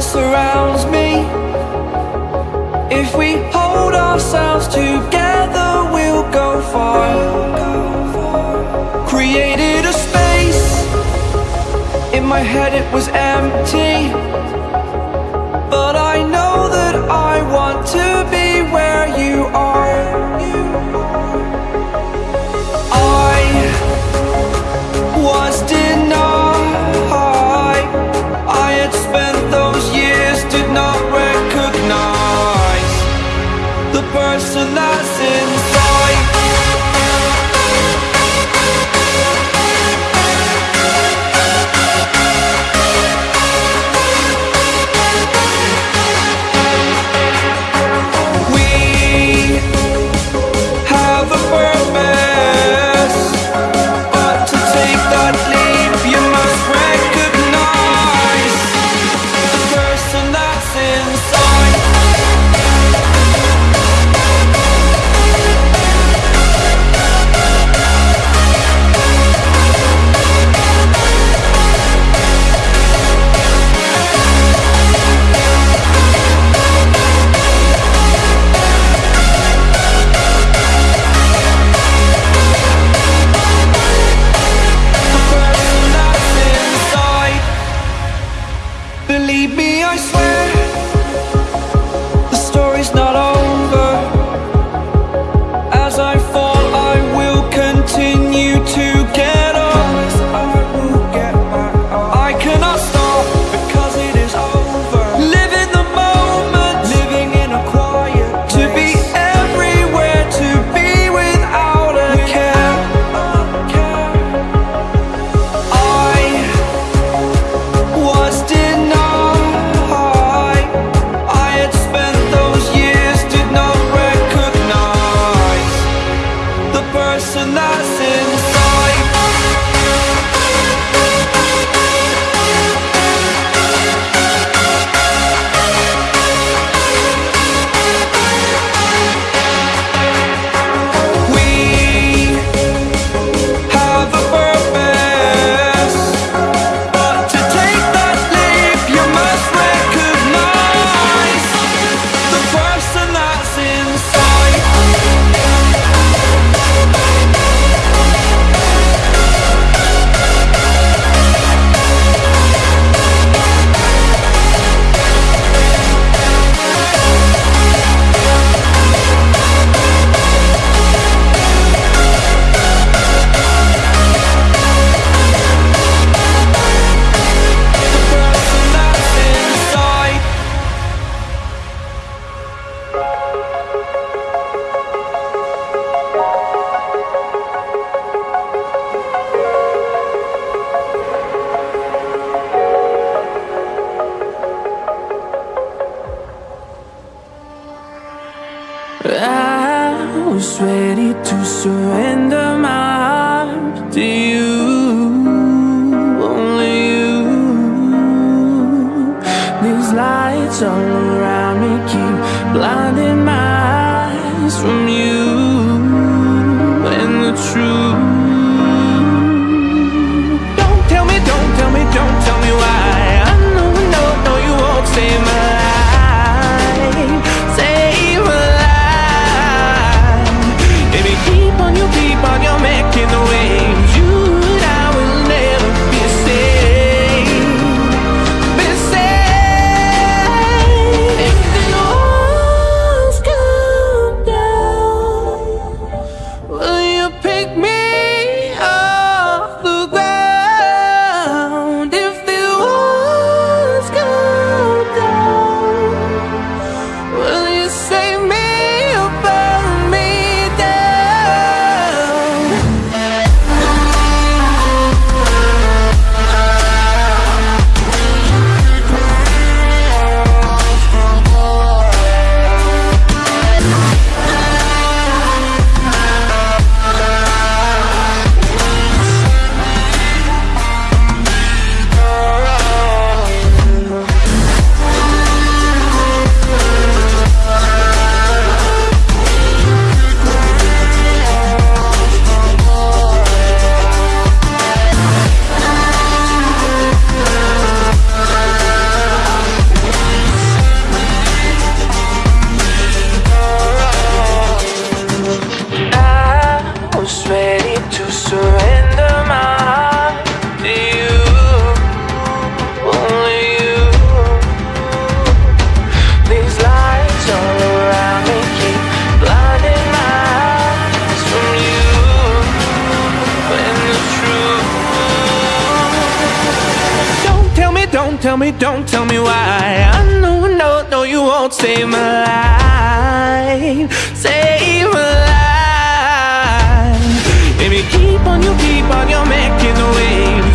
surrounds me. If we hold ourselves together, we'll go far. Created a space. In my head it was empty. I was ready to surrender my heart to you. Only you. These lights all around Don't tell me, don't tell me why. I know, no, no, you won't save my life. Save my life. Baby, keep on, you keep on, you're making the waves.